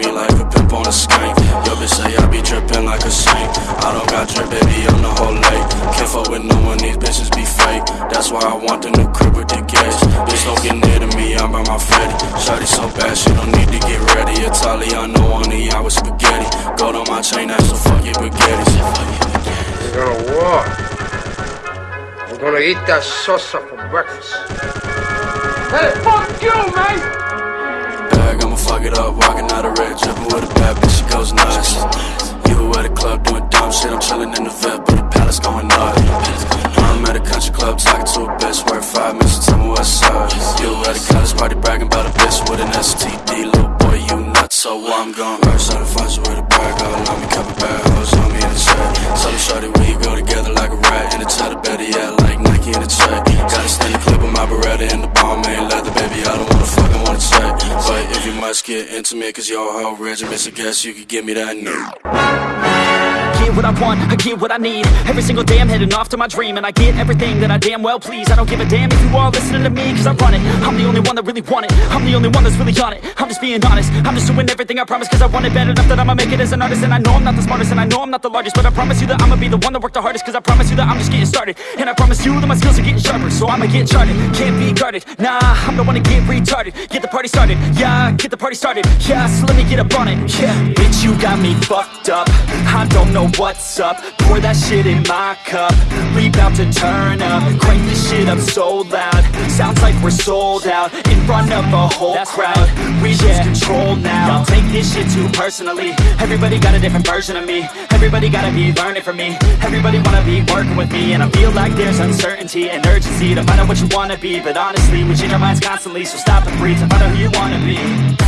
me like a pimp on a skank. Yo bitch say I be drippin' like a sink I don't got drip, baby, I'm the whole lake. Can't fuck with no one, these bitches be fake. That's why I want them to crib with the gas. Bitch don't get near to me, I'm by my fatty Shawty so bad, she don't need to get ready. Italiano on the hour spaghetti. Go to my chain, that's a fucking spaghetti. We're gonna walk. We're gonna eat that salsa for breakfast. Let it! Fuck it up, walking out of red, dripping with a bad bitch, she goes nuts. You at a club doing dumb shit, I'm chilling in the vet, but the palace going nuts. I'm at a country club talking to a bitch, worth five minutes, tell me what's up. You at a college party bragging about a bitch with an STD, little boy, you nuts, so I'm gon' rush out and find you with a Must get intimate, cause your whole regiment's I guess, you could give me that new. Get what I want, I get what I need. Every single day I'm heading off to my dream And I get everything that I damn well please. I don't give a damn if you all listening to me Cause I run it, I'm the only one that really want it. I'm the only one that's really on it, I'm just being honest. I'm just doing everything I promise cause I want it bad enough That I'ma make it as an artist. And I know I'm not the smartest and I know I'm not the largest But I promise you that I'ma be the one that worked the hardest Cause I promise you that I'm just getting started. And I promise you that my skills are getting sharper So I'ma get charted, can't be guarded. Nah, I'm the one to get retarded. Get the party started, yeah, get the party started. Yeah, so let me get up on it, yeah Bitch, you got me fucked up. I don't know what's up? Pour that shit in my cup. We bout to turn up. Crank this shit up so loud. Sounds like we're sold out In front of a whole That's crowd. Right. We lose control now. Y'all take this shit too personally. Everybody got a different version of me. Everybody gotta be learning from me. Everybody wanna be working with me. And I feel like there's uncertainty and urgency To find out what you wanna be. But honestly, we change our minds constantly. So stop and breathe to find out who you wanna be